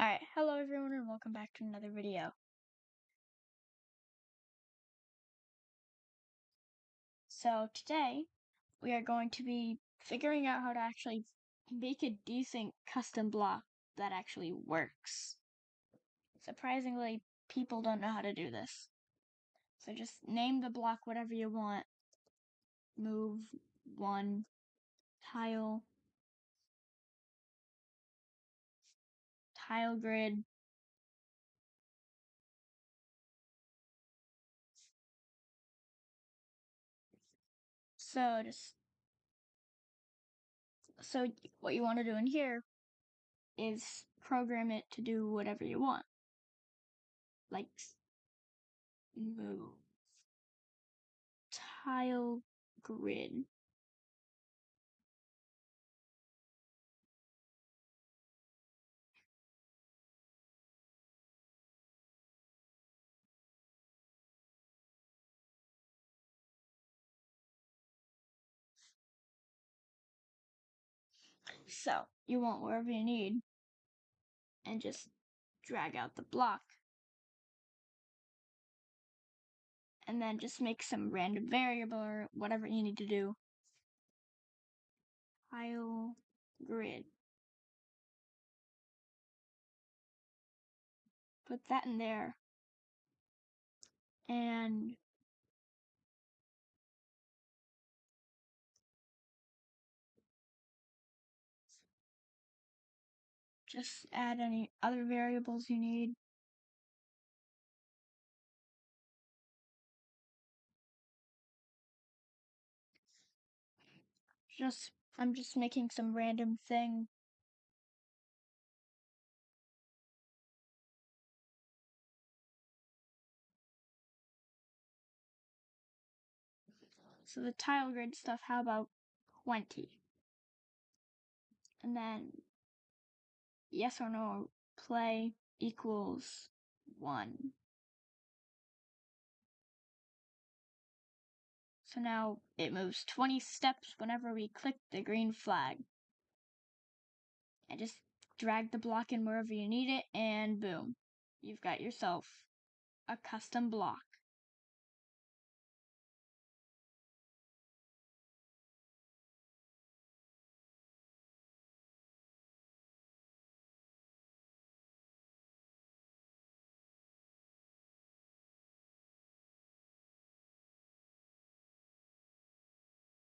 Alright, hello everyone and welcome back to another video. So today, we are going to be figuring out how to actually make a decent custom block that actually works. Surprisingly, people don't know how to do this. So just name the block whatever you want. Move, one, tile, tile grid, So just so what you want to do in here is program it to do whatever you want. Like move tile grid. So you want wherever you need and just drag out the block. And then just make some random variable or whatever you need to do. Tile grid. Put that in there. And Just add any other variables you need. Just, I'm just making some random thing. So the tile grid stuff, how about 20? And then yes or no play equals 1. So now it moves 20 steps whenever we click the green flag. And just drag the block in wherever you need it, and boom, you've got yourself a custom block.